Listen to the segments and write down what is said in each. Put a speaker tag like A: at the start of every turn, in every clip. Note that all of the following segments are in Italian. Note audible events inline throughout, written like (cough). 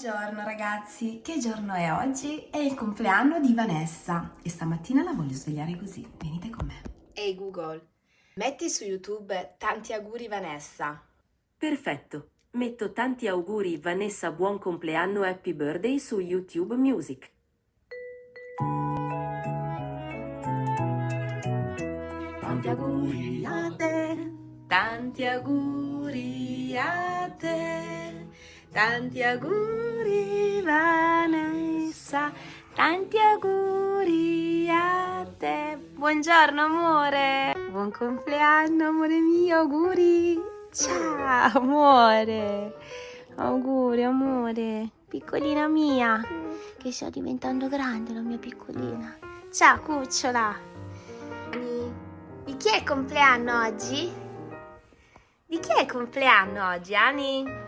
A: Buongiorno ragazzi, che giorno è oggi? È il compleanno di Vanessa e stamattina la voglio svegliare così, venite con me.
B: Ehi hey Google, metti su YouTube tanti auguri Vanessa.
C: Perfetto, metto tanti auguri Vanessa buon compleanno happy birthday su YouTube Music.
B: Tanti auguri a te, tanti auguri a te. Tanti auguri Vanessa, tanti auguri a te. Buongiorno amore, buon compleanno amore mio, auguri. Ciao amore, auguri amore, piccolina mia, che sto diventando grande la mia piccolina. Ciao cucciola. Di chi è il compleanno oggi? Di chi è il compleanno oggi, Ani?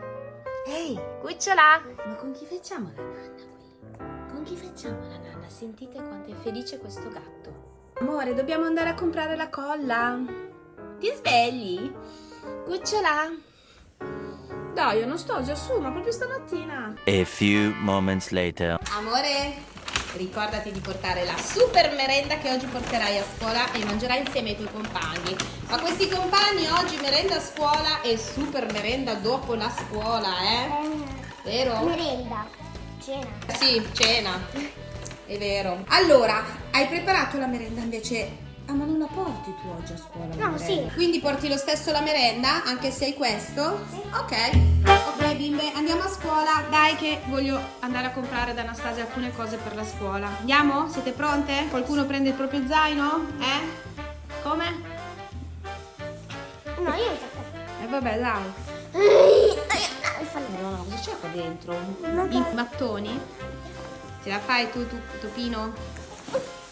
B: Ehi, cucciola! Ma con chi facciamo la nanna qui? Con chi facciamo la nanna? Sentite quanto è felice questo gatto. Amore, dobbiamo andare a comprare la colla. Ti svegli? Cucciola? Dai, Anastasia, su, ma proprio stamattina.
D: A few moments later.
B: Amore, Ricordati di portare la super merenda che oggi porterai a scuola e mangerai insieme ai tuoi compagni. Ma questi compagni oggi merenda a scuola e super merenda dopo la scuola, eh? Vero?
E: Merenda. Cena.
B: Sì, cena. È vero. Allora, hai preparato la merenda invece Ah, ma non la porti tu oggi a scuola?
E: No, sì.
B: Quindi porti lo stesso la merenda, anche se hai questo?
E: Sì.
B: Ok. Ok, bimbe, andiamo a scuola. Dai che voglio andare a comprare da Anastasia alcune cose per la scuola. Andiamo? Siete pronte? Qualcuno prende il proprio zaino? Eh? Come?
E: No, io
B: Eh vabbè, dai. No, no, cosa c'è qua dentro? I mattoni? Ce la fai tu, tu, Topino?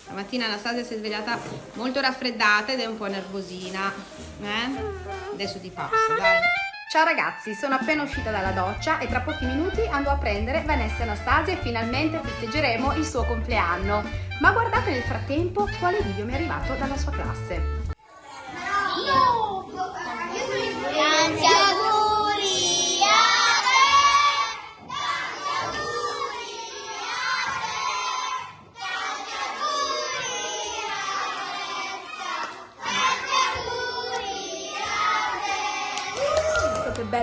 B: Stamattina Anastasia si è svegliata molto raffreddata ed è un po' nervosina. Eh? Adesso ti passa, dai. Ciao ragazzi, sono appena uscita dalla doccia e tra pochi minuti andrò a prendere Vanessa e Anastasia e finalmente festeggeremo il suo compleanno. Ma guardate nel frattempo quale video mi è arrivato dalla sua classe. che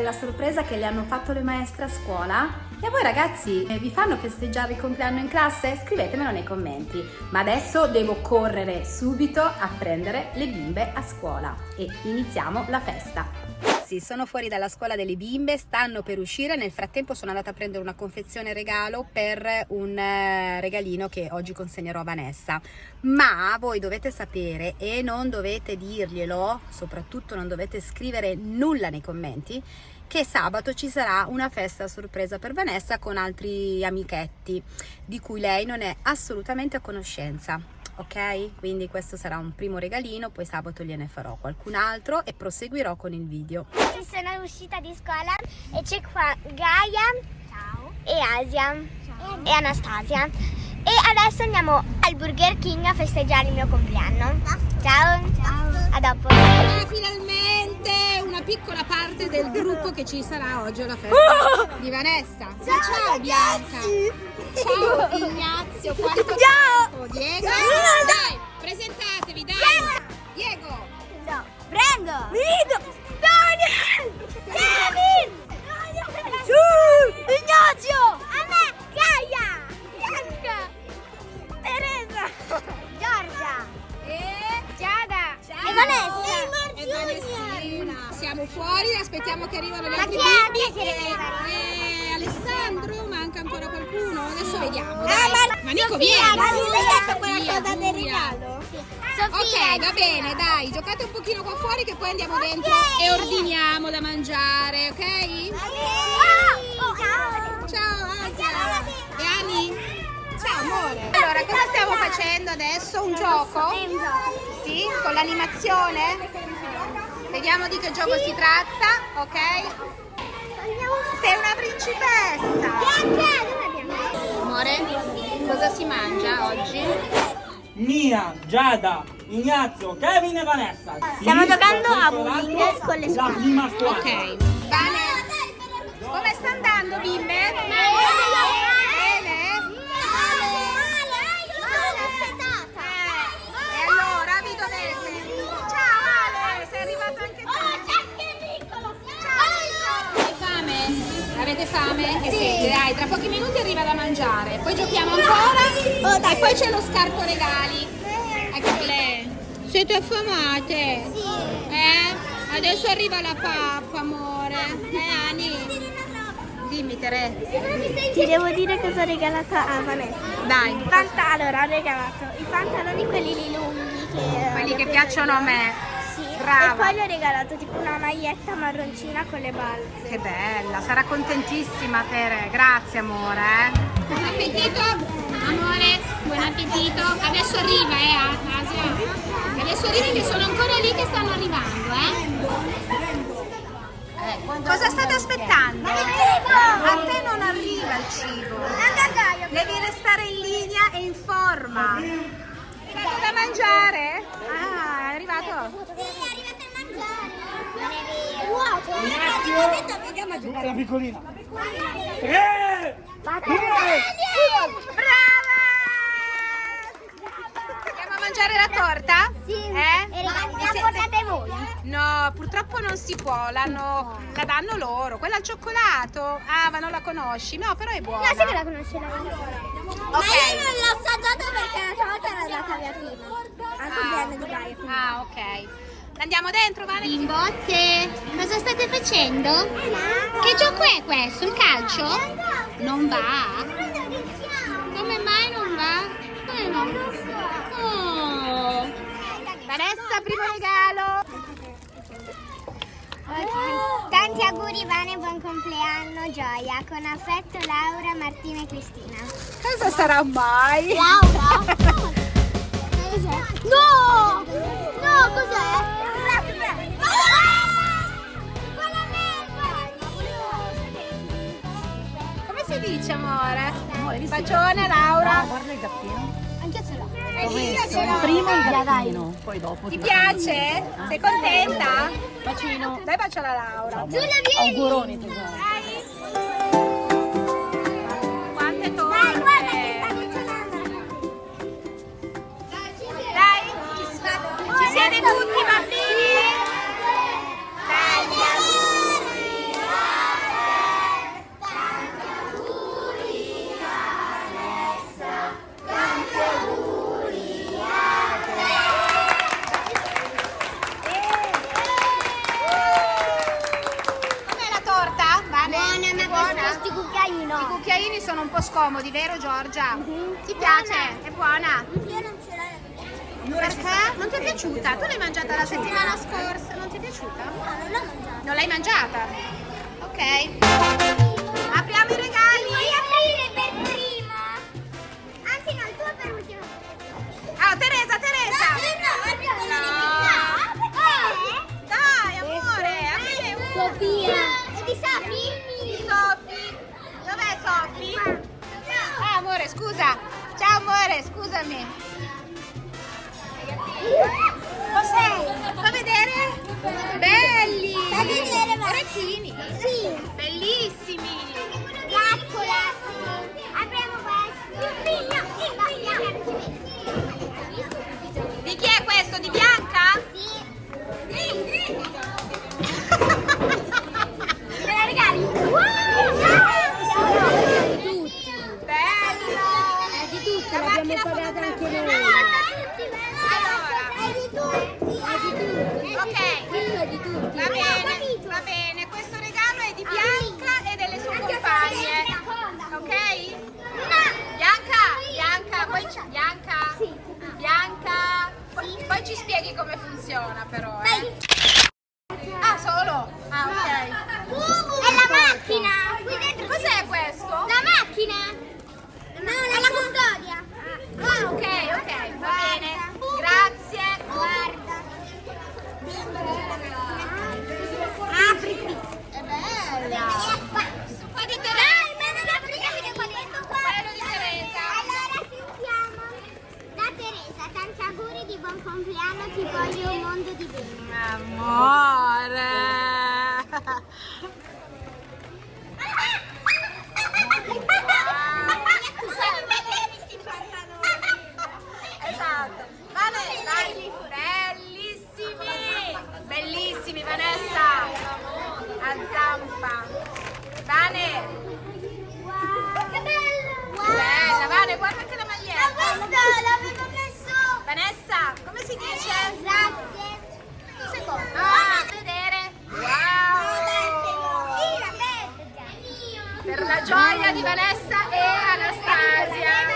B: bella sorpresa che le hanno fatto le maestre a scuola. E a voi ragazzi, eh, vi fanno festeggiare il compleanno in classe? Scrivetemelo nei commenti. Ma adesso devo correre subito a prendere le bimbe a scuola e iniziamo la festa ragazzi sono fuori dalla scuola delle bimbe, stanno per uscire, nel frattempo sono andata a prendere una confezione regalo per un eh, regalino che oggi consegnerò a Vanessa. Ma voi dovete sapere e non dovete dirglielo, soprattutto non dovete scrivere nulla nei commenti, che sabato ci sarà una festa sorpresa per Vanessa con altri amichetti di cui lei non è assolutamente a conoscenza ok? Quindi questo sarà un primo regalino, poi sabato gliene farò qualcun altro e proseguirò con il video.
E: Sono uscita di scuola e c'è qua Gaia Ciao. e Asia Ciao. e Anastasia. Adesso andiamo al Burger King a festeggiare il mio compleanno. Ciao! Ciao! A dopo!
B: Ah, finalmente una piccola parte del gruppo che ci sarà oggi alla festa oh! (laughs) di Vanessa. Ciao, ciao Bianca! Ciao Ignazio! Ciao! Diego! Dai, presentatevi, dai! Diego!
E: No. Prendo!
F: Vido!
E: Daniel! Kevin!
F: Su! Ignazio!
E: Vanessa!
B: E Vanessina! Siamo fuori, aspettiamo che arrivano
E: che deve arrivare?
B: E Alessandro, manca ancora qualcuno? Adesso vediamo,
E: Ah,
B: dai!
E: ma-
B: Ma Nico, vieni!
E: ma non hai detto quella cosa del regalo?
B: Ok,
E: Sofia,
B: va bene, dai, giocate un pochino qua fuori che poi andiamo dentro
E: Ok.
B: e ordiniamo da mangiare, ok?
E: Oh,
B: amore! Allora, cosa stiamo facendo adesso? Un gioco? Sì, con l'animazione? Vediamo di che gioco si tratta, ok? Sei una principessa! Amore, cosa si mangia oggi?
G: Mia, Giada, Ignazio, Kevin e Vanessa.
E: Stiamo giocando a bowling con le
G: La
E: squadre.
G: prima squadra.
B: Ok, bene. Come sta andando, bimbe? In che siete? Dai, tra pochi minuti arriva da mangiare, poi giochiamo ancora e poi c'è lo scarto regali. Eccole. Siete affamate?
E: Sì.
B: Eh? Adesso arriva la pappa, amore. Eh, Ani? Dimmi, Tere.
E: Ti devo dire cosa ho regalato a Vanessa.
B: Dai,
E: panta- allora, ho regalato i pantaloni quelli lì lunghi che...
B: quelli che piacciono a me.
E: Sì.
B: Brava.
E: E poi gli ho regalato tipo una maglietta marroncina con le balze.
B: Che bella, sarà contentissima Tere. Grazie, amore. eh. Buon appetito, amore. Buon appetito. Adesso arriva, eh, Asia. Adesso arriva che sono ancora lì che stanno arrivando, eh. Cosa state aspettando? A te non arriva il cibo. Devi restare in linea e in forma. È arrivato da mangiare? Ah, è arrivato?
E: Sì, è arrivato a mangiare. Non è vero. Vuoto.
G: La piccolina. Tre!
B: Andiamo a mangiare la torta?
E: Sì.
B: Eh?
E: E la
B: siete-
E: portate voi.
B: No, purtroppo non si può, l'hanno- la danno loro. Quella al cioccolato. Ah, ma non la conosci? No, però è buona.
E: No, sì che la conosce la Ma io non l'ho assaggiata perché l'altra volta era andata via prima. Al compleanno di Gaia. quindi.
B: Ah, ok. Andiamo dentro, Vane?
H: Bimbotte, cosa state facendo? Che gioco è questo? Il calcio? Non va?
B: Primo regalo.
E: Tanti auguri Vane, buon compleanno, gioia. Con affetto Laura, Martina e Cristina.
B: Cosa sarà mai?
E: Laura? (laughs) No! No, cos'è?
B: Come si dice, amore? Bacione, Laura. guarda il gattino.
E: Ce l'ho.
B: Primo il gattino, poi dopo. Ti piace? Sei contenta?
F: Bacino.
B: Dai bacio alla Laura.
E: Giulia, vieni!
F: Auguroni tesoro.
B: Sono un po' scomodi, vero Giorgia? Ti piace? È buona?
E: Io non ce l'ho.
B: Perché? Non ti è piaciuta? Tu l'hai mangiata la settimana scorsa, non ti è piaciuta?
E: No, non l'ho mangiata.
B: Non l'hai mangiata? Ok. Apriamo i regali.
E: Vuoi aprire per primo? Anzi no, il tuo per ultimo.
B: Ah, Teresa, Teresa.
E: no,
B: Amore, scusami.
E: Cos'è?
B: Fa vedere? Belli.
E: Fa vedere, va.
B: Orecchini.
E: Sì.
B: Bellissimi. Dice?
E: Grazie.
B: Un secondo. Ah, a vedere. Wow. Per la gioia di Vanessa e Anastasia.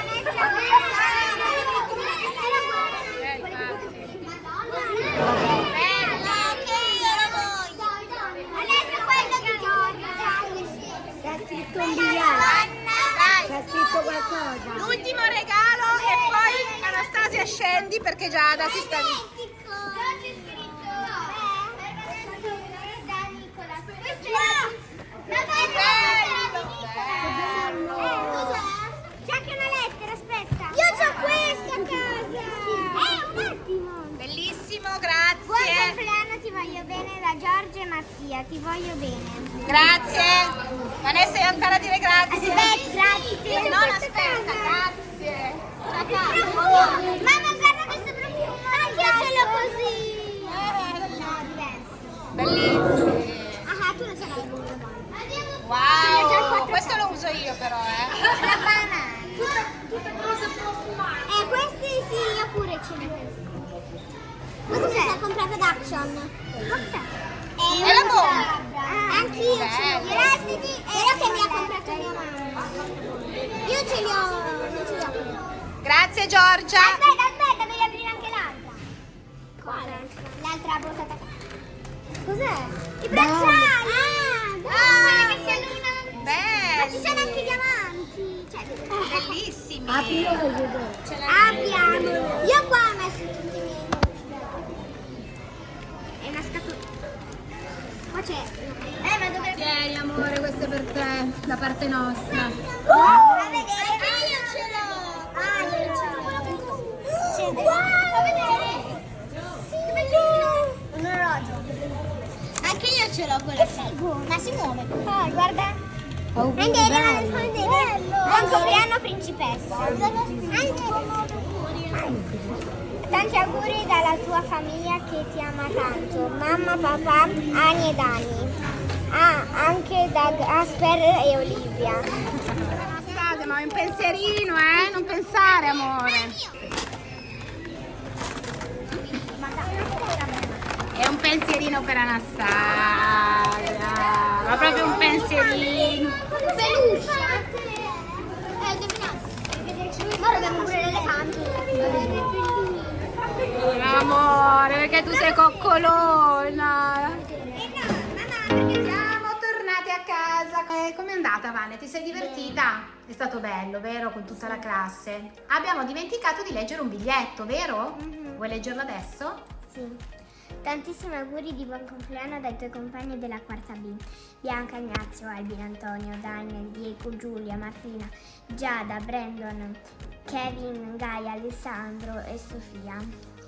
B: L'ultimo regalo e poi Anastasia Giada si sta lì.
E: C'è anche una lettera, aspetta. Io ho questa a casa. Eh, un attimo.
B: Bellissimo,
E: Buon
B: grazie.
E: compleanno, ti voglio bene da Giorgio e Mattia, ti voglio bene.
B: Grazie. Vanessa, devi ancora dire grazie.
E: Aspetta, grazie.
B: Non aspetta, grazie.
E: Mamma, guarda questo profumo. Anche io l'ho così.
B: Bellissimo.
E: Ah, tu non ce l'hai
B: Wow, questo lo uso io però, eh.
E: La banana. Eh, questi sì, io pure ce li ho. Questo si è comprato ad Action.
B: È la bomba.
E: Anch'io ce li ho. Grazie, però che mi ha comprato mia mamma. Io ce li ho, non ce li ho.
B: Grazie Giorgia.
E: Aspetta, aspetta, devi aprire anche l'altra. Quale? L'altra borsa attaccata. Cos'è? I bracciali! Ah, ah, che si alluminano. Ma ci sono anche i diamanti. Cioè,
B: Bellissimi.
E: Abbiamo. Io qua ho messo tutti i miei. È una scatola. Qua c'è. Eh, ma dove.
B: Tieni amore, questo è per te, da parte nostra.
E: A vedere. Ah, io ce l'ho. Ah, io ce l'ho. C'è. Wow, a vedere. Che bellino. Un orologio. Anche io ce l'ho quello. Ma si muove. Ah, guarda. Anche bello. Buon compleanno principessa. Tanti auguri dalla tua famiglia che ti ama tanto. Mamma, papà, Ani e Dani. Ah, anche da Gasper e Olivia.
B: Ma è un pensierino, eh? Non pensare, amore. È un pensierino per Anastasia. Ma proprio un pensierino.
E: Peluche. Eh, indovinato. Ora abbiamo pure l'elefante.
B: Amore, perché tu sei coccolona. Siamo tornati a casa. Eh, Com'è andata, Vane? Ti sei divertita? È stato bello, vero? Con tutta la classe. Abbiamo dimenticato di leggere un biglietto, vero? Vuoi leggerlo adesso?
E: Sì. Tantissimi auguri di buon compleanno dai tuoi compagni della quarta B. Bianca, Ignazio, Albin, Antonio, Daniel, Diego, Giulia, Martina, Giada, Brandon, Kevin, Gaia, Alessandro e Sofia.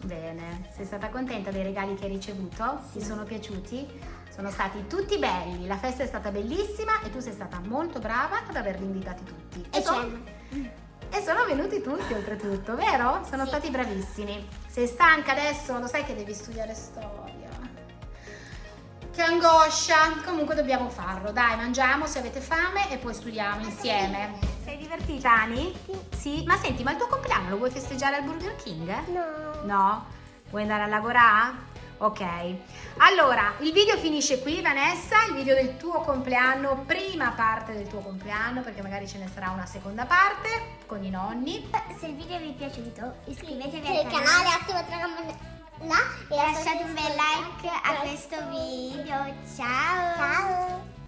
B: Bene, sei stata contenta dei regali che hai ricevuto? Ti sono piaciuti? Sono stati tutti belli, la festa è stata bellissima e tu sei stata molto brava ad averli invitati tutti.
E: E Jen.
B: E sono venuti tutti oltretutto, vero? Sono stati bravissimi. Sei stanca adesso? Lo sai che devi studiare storia. Che angoscia! Comunque dobbiamo farlo. Dai, mangiamo se avete fame e poi studiamo insieme. Sei divertita, Ani? Sì. Ma senti, ma il tuo compleanno lo vuoi festeggiare al Burger King?
E: No.
B: No? Vuoi andare a lavorare? Ok. Allora, il video finisce qui, Vanessa, il video del tuo compleanno, prima parte del tuo compleanno, perché magari ce ne sarà una seconda parte con i nonni.
E: Se il video vi è piaciuto iscrivetevi al canale, attivate la campanella e lasciate un bel like a questo video. Ciao! Ciao!